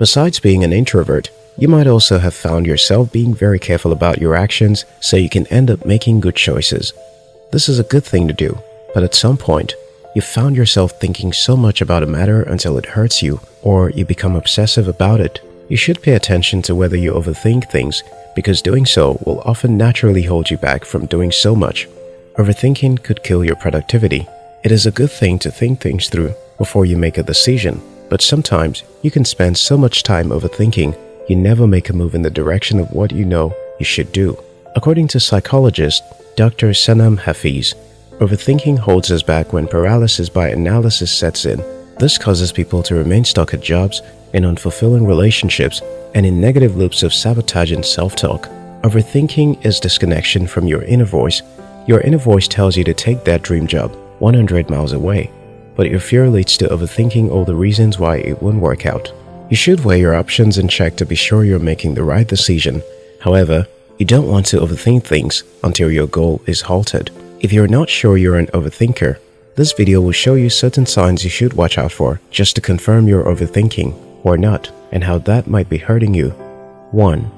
Besides being an introvert, you might also have found yourself being very careful about your actions so you can end up making good choices. This is a good thing to do, but at some point, you found yourself thinking so much about a matter until it hurts you or you become obsessive about it. You should pay attention to whether you overthink things because doing so will often naturally hold you back from doing so much. Overthinking could kill your productivity. It is a good thing to think things through before you make a decision, but sometimes you can spend so much time overthinking you never make a move in the direction of what you know you should do. According to psychologist Dr. Sanam Hafeez, overthinking holds us back when paralysis by analysis sets in. This causes people to remain stuck at jobs, in unfulfilling relationships, and in negative loops of sabotage and self-talk. Overthinking is disconnection from your inner voice. Your inner voice tells you to take that dream job 100 miles away, but your fear leads to overthinking all the reasons why it won't work out. You should weigh your options and check to be sure you're making the right decision. However, you don't want to overthink things until your goal is halted. If you're not sure you're an overthinker, this video will show you certain signs you should watch out for just to confirm you're overthinking or not and how that might be hurting you. 1.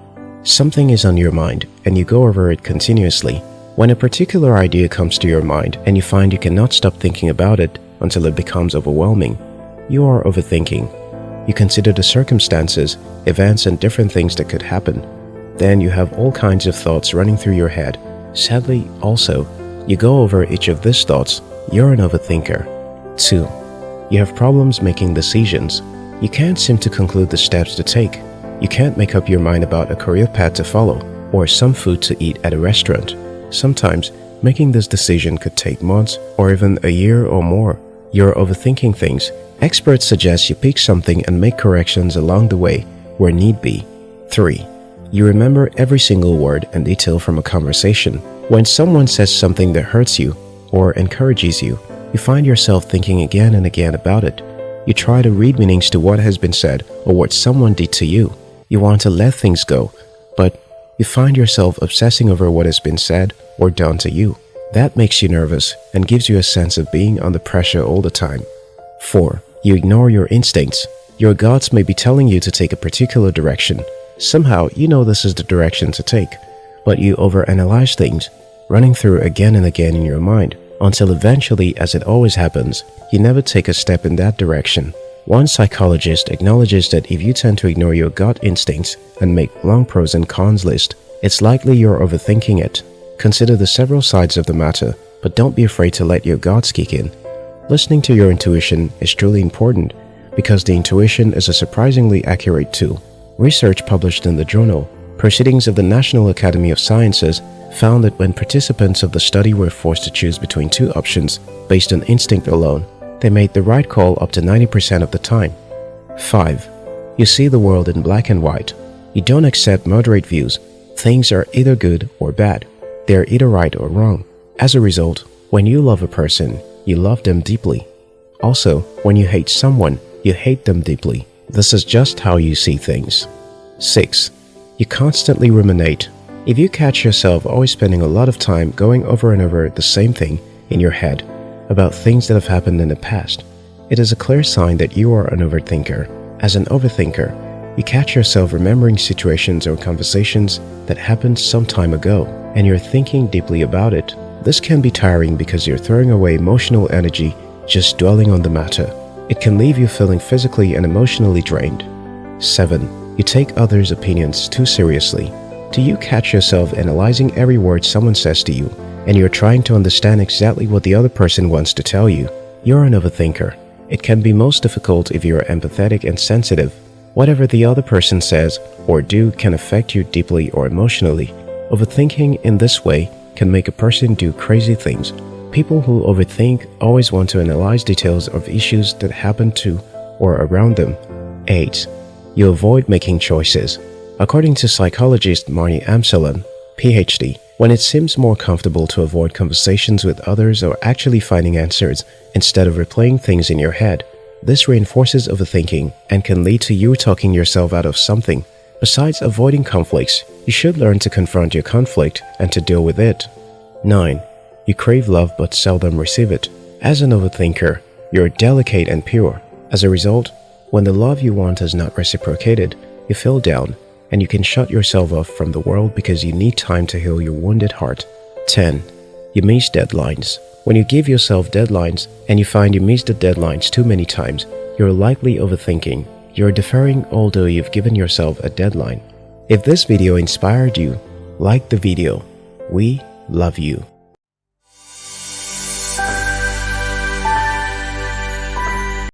Something is on your mind and you go over it continuously. When a particular idea comes to your mind and you find you cannot stop thinking about it until it becomes overwhelming, you are overthinking. You consider the circumstances, events and different things that could happen. Then you have all kinds of thoughts running through your head. Sadly, also, you go over each of these thoughts, you're an overthinker. 2. You have problems making decisions. You can't seem to conclude the steps to take. You can't make up your mind about a career path to follow or some food to eat at a restaurant. Sometimes, making this decision could take months or even a year or more. You're overthinking things. Experts suggest you pick something and make corrections along the way where need be. 3. You remember every single word and detail from a conversation. When someone says something that hurts you or encourages you, you find yourself thinking again and again about it. You try to read meanings to what has been said or what someone did to you. You want to let things go, but you find yourself obsessing over what has been said or done to you. That makes you nervous and gives you a sense of being under pressure all the time. 4. You ignore your instincts. Your gods may be telling you to take a particular direction. Somehow, you know this is the direction to take, but you overanalyze things, running through again and again in your mind until eventually, as it always happens, you never take a step in that direction. One psychologist acknowledges that if you tend to ignore your gut instincts and make long pros and cons list, it's likely you're overthinking it. Consider the several sides of the matter, but don't be afraid to let your guts kick in. Listening to your intuition is truly important because the intuition is a surprisingly accurate tool. Research published in the journal Proceedings of the National Academy of Sciences found that when participants of the study were forced to choose between two options based on instinct alone, they made the right call up to 90% of the time. 5. You see the world in black and white. You don't accept moderate views. Things are either good or bad. They are either right or wrong. As a result, when you love a person, you love them deeply. Also, when you hate someone, you hate them deeply. This is just how you see things. 6. You constantly ruminate if you catch yourself always spending a lot of time going over and over the same thing in your head about things that have happened in the past, it is a clear sign that you are an overthinker. As an overthinker, you catch yourself remembering situations or conversations that happened some time ago and you're thinking deeply about it. This can be tiring because you're throwing away emotional energy just dwelling on the matter. It can leave you feeling physically and emotionally drained. 7. You take others' opinions too seriously. Do you catch yourself analyzing every word someone says to you and you're trying to understand exactly what the other person wants to tell you? You're an overthinker. It can be most difficult if you're empathetic and sensitive. Whatever the other person says or do can affect you deeply or emotionally. Overthinking in this way can make a person do crazy things. People who overthink always want to analyze details of issues that happen to or around them. 8. You avoid making choices. According to psychologist Marni Amsellem, PhD, when it seems more comfortable to avoid conversations with others or actually finding answers instead of replaying things in your head, this reinforces overthinking and can lead to you talking yourself out of something. Besides avoiding conflicts, you should learn to confront your conflict and to deal with it. 9. You crave love but seldom receive it. As an overthinker, you're delicate and pure. As a result, When the love you want is not reciprocated, you feel down and you can shut yourself off from the world because you need time to heal your wounded heart. 10. You miss deadlines. When you give yourself deadlines and you find you miss the deadlines too many times, you're likely overthinking. You're deferring although you've given yourself a deadline. If this video inspired you, like the video. We love you.